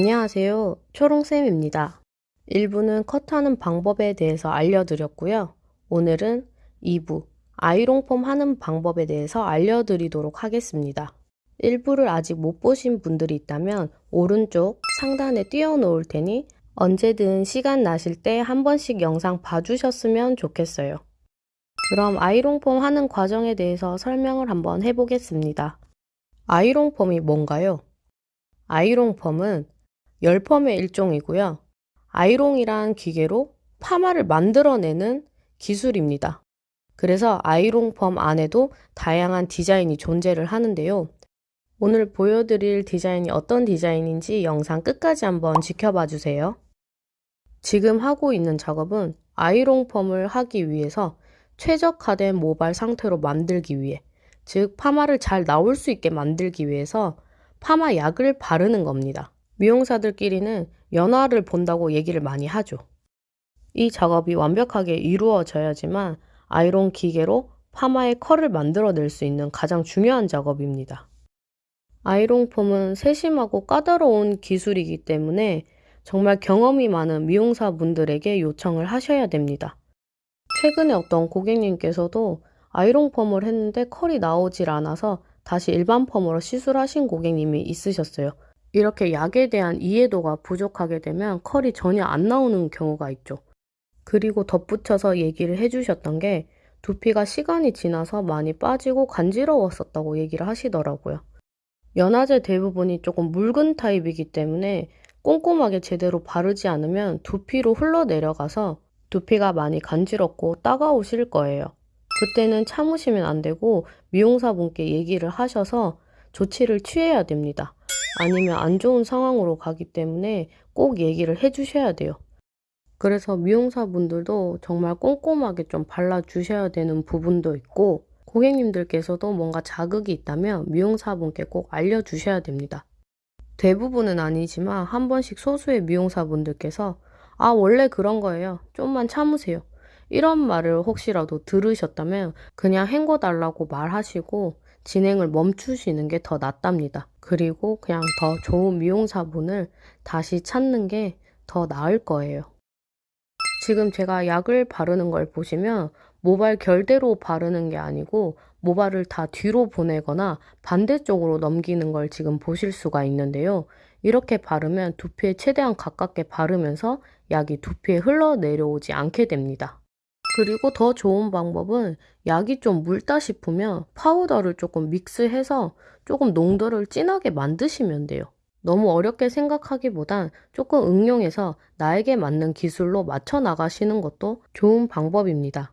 안녕하세요. 초롱쌤입니다. 1부는 컷하는 방법에 대해서 알려드렸고요. 오늘은 2부, 아이롱폼 하는 방법에 대해서 알려드리도록 하겠습니다. 1부를 아직 못 보신 분들이 있다면 오른쪽 상단에 띄워놓을 테니 언제든 시간 나실 때 한 번씩 영상 봐주셨으면 좋겠어요. 그럼 아이롱폼 하는 과정에 대해서 설명을 한번 해보겠습니다. 아이롱폼이 뭔가요? 아이롱펌은 열펌의 일종이고요. 아이롱이란 기계로 파마를 만들어내는 기술입니다. 그래서 아이롱펌 안에도 다양한 디자인이 존재를 하는데요. 오늘 보여드릴 디자인이 어떤 디자인인지 영상 끝까지 한번 지켜봐 주세요. 지금 하고 있는 작업은 아이롱펌을 하기 위해서 최적화된 모발 상태로 만들기 위해 즉 파마를 잘 나올 수 있게 만들기 위해서 파마 약을 바르는 겁니다. 미용사들끼리는 연화를 본다고 얘기를 많이 하죠. 이 작업이 완벽하게 이루어져야지만 아이론 기계로 파마의 컬을 만들어낼 수 있는 가장 중요한 작업입니다. 아이론 폼은 세심하고 까다로운 기술이기 때문에 정말 경험이 많은 미용사분들에게 요청을 하셔야 됩니다. 최근에 어떤 고객님께서도 아이론 펌을 했는데 컬이 나오질 않아서 다시 일반 펌으로 시술하신 고객님이 있으셨어요. 이렇게 약에 대한 이해도가 부족하게 되면 컬이 전혀 안 나오는 경우가 있죠. 그리고 덧붙여서 얘기를 해주셨던 게 두피가 시간이 지나서 많이 빠지고 간지러웠었다고 얘기를 하시더라고요. 연화제 대부분이 조금 묽은 타입이기 때문에 꼼꼼하게 제대로 바르지 않으면 두피로 흘러내려가서 두피가 많이 간지럽고 따가우실 거예요. 그때는 참으시면 안 되고 미용사분께 얘기를 하셔서 조치를 취해야 됩니다. 아니면 안 좋은 상황으로 가기 때문에 꼭 얘기를 해주셔야 돼요. 그래서 미용사분들도 정말 꼼꼼하게 좀 발라주셔야 되는 부분도 있고 고객님들께서도 뭔가 자극이 있다면 미용사분께 꼭 알려주셔야 됩니다. 대부분은 아니지만 한 번씩 소수의 미용사분들께서 아 원래 그런 거예요. 좀만 참으세요. 이런 말을 혹시라도 들으셨다면 그냥 헹궈달라고 말하시고 진행을 멈추시는 게 더 낫답니다. 그리고 그냥 더 좋은 미용사분을 다시 찾는 게 더 나을 거예요. 지금 제가 약을 바르는 걸 보시면 모발 결대로 바르는 게 아니고 모발을 다 뒤로 보내거나 반대쪽으로 넘기는 걸 지금 보실 수가 있는데요. 이렇게 바르면 두피에 최대한 가깝게 바르면서 약이 두피에 흘러내려오지 않게 됩니다. 그리고 더 좋은 방법은 약이 좀 묽다 싶으면 파우더를 조금 믹스해서 조금 농도를 진하게 만드시면 돼요. 너무 어렵게 생각하기보단 조금 응용해서 나에게 맞는 기술로 맞춰 나가시는 것도 좋은 방법입니다.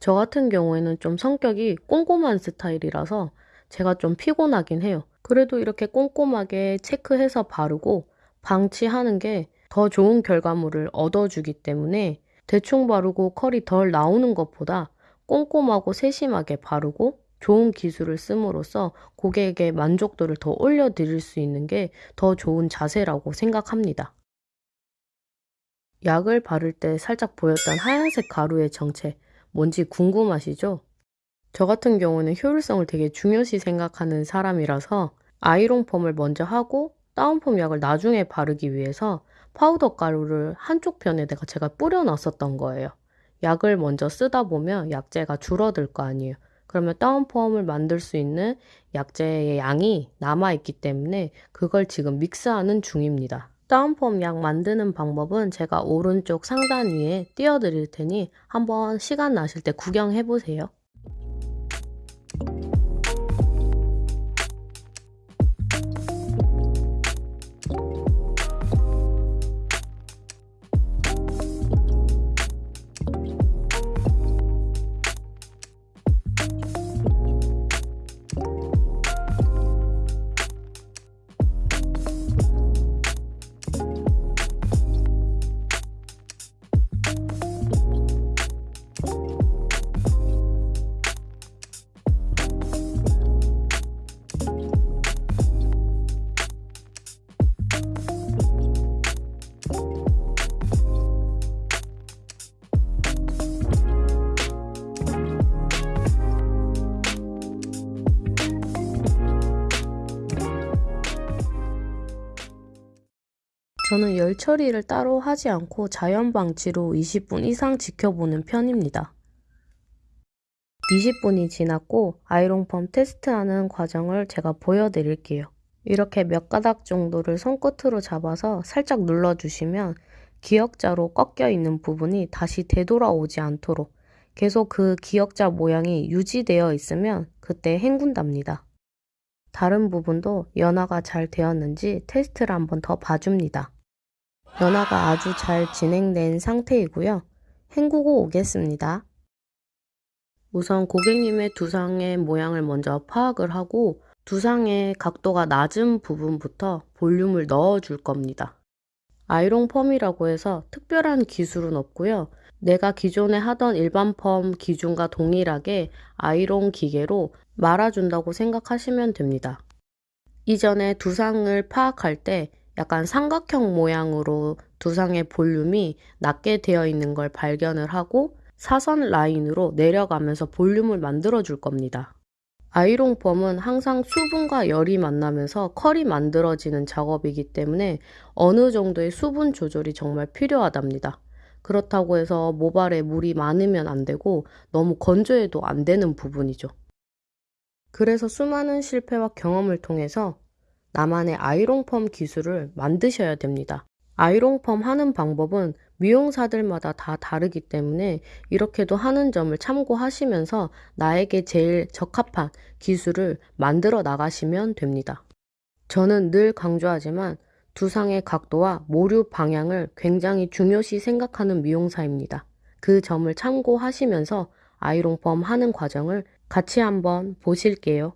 저 같은 경우에는 좀 성격이 꼼꼼한 스타일이라서 제가 좀 피곤하긴 해요. 그래도 이렇게 꼼꼼하게 체크해서 바르고 방치하는 게 더 좋은 결과물을 얻어주기 때문에 대충 바르고 컬이 덜 나오는 것보다 꼼꼼하고 세심하게 바르고 좋은 기술을 씀으로써 고객에게 만족도를 더 올려드릴 수 있는 게 더 좋은 자세라고 생각합니다. 약을 바를 때 살짝 보였던 하얀색 가루의 정체 뭔지 궁금하시죠? 저 같은 경우는 효율성을 되게 중요시 생각하는 사람이라서 아이롱 펌을 먼저 하고 다운펌 약을 나중에 바르기 위해서 파우더 가루를 한쪽 편에다가 제가 뿌려놨었던 거예요. 약을 먼저 쓰다 보면 약재가 줄어들 거 아니에요. 그러면 다운펌을 만들 수 있는 약재의 양이 남아있기 때문에 그걸 지금 믹스하는 중입니다. 다운펌 약 만드는 방법은 제가 오른쪽 상단 위에 띄워드릴 테니 한번 시간 나실 때 구경해 보세요. 저는 열 처리를 따로 하지 않고 자연 방치로 20분 이상 지켜보는 편입니다. 20분이 지났고 아이롱펌 테스트하는 과정을 제가 보여드릴게요. 이렇게 몇 가닥 정도를 손끝으로 잡아서 살짝 눌러주시면 기역자로 꺾여 있는 부분이 다시 되돌아오지 않도록 계속 그 기역자 모양이 유지되어 있으면 그때 헹군답니다. 다른 부분도 연화가 잘 되었는지 테스트를 한번 더 봐줍니다. 연화가 아주 잘 진행된 상태이고요. 헹구고 오겠습니다. 우선 고객님의 두상의 모양을 먼저 파악을 하고 두상의 각도가 낮은 부분부터 볼륨을 넣어 줄 겁니다. 아이롱 펌이라고 해서 특별한 기술은 없고요. 내가 기존에 하던 일반 펌 기준과 동일하게 아이롱 기계로 말아준다고 생각하시면 됩니다. 이전에 두상을 파악할 때 약간 삼각형 모양으로 두상의 볼륨이 낮게 되어 있는 걸 발견을 하고 사선 라인으로 내려가면서 볼륨을 만들어 줄 겁니다. 아이롱 펌은 항상 수분과 열이 만나면서 컬이 만들어지는 작업이기 때문에 어느 정도의 수분 조절이 정말 필요하답니다. 그렇다고 해서 모발에 물이 많으면 안 되고 너무 건조해도 안 되는 부분이죠. 그래서 수많은 실패와 경험을 통해서 나만의 아이롱 펌 기술을 만드셔야 됩니다. 아이롱 펌 하는 방법은 미용사들마다 다 다르기 때문에 이렇게도 하는 점을 참고하시면서 나에게 제일 적합한 기술을 만들어 나가시면 됩니다. 저는 늘 강조하지만 두상의 각도와 모류 방향을 굉장히 중요시 생각하는 미용사입니다. 그 점을 참고하시면서 아이롱펌 하는 과정을 같이 한번 보실게요.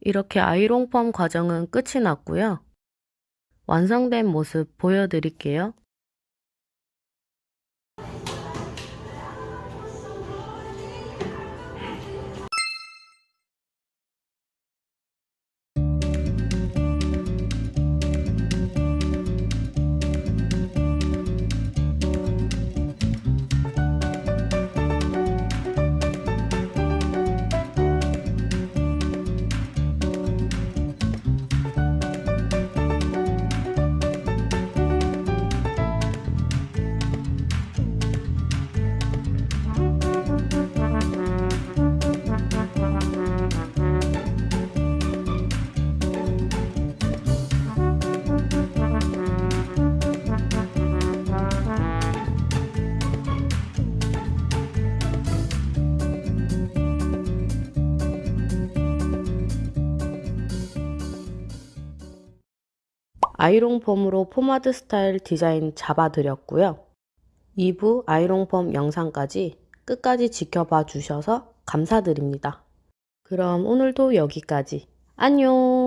이렇게 아이롱펌 과정은 끝이 났고요. 완성된 모습 보여드릴게요. 아이롱 펌으로 포마드 스타일 디자인 잡아드렸고요. 2부 아이롱 펌 영상까지 끝까지 지켜봐 주셔서 감사드립니다. 그럼 오늘도 여기까지. 안녕!